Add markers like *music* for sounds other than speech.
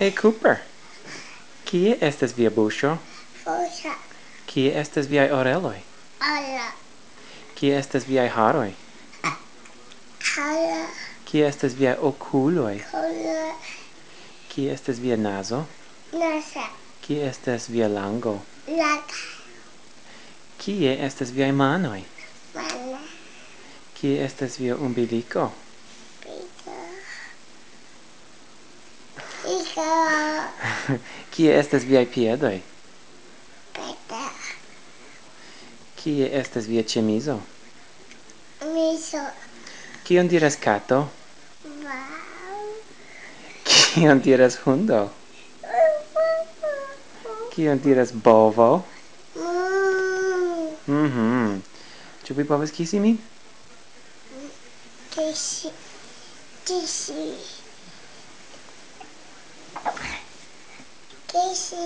Hey Cooper. Kie estas via buŝo? Fuŝa. Kie estas viaj oreloj? Ora. Kie estas viaj haroj? Hara. Kie estas viaj okuloj? Okuloj. Kie estas via nazo? Nasa. Kie estas via lango? Laka. Kie estas viaj manoj? Mana. Kie estas via umbiliko? *laughs* Kie estas viaj piedoj? Peta. Kie estas via ĉemizo? Miso. Kion diras kato? Wow. Kion diras hundo? Kion diras bovo? Mm. Mhm. Ĉu vi povas kisi min? Kisi. Kisi. 这是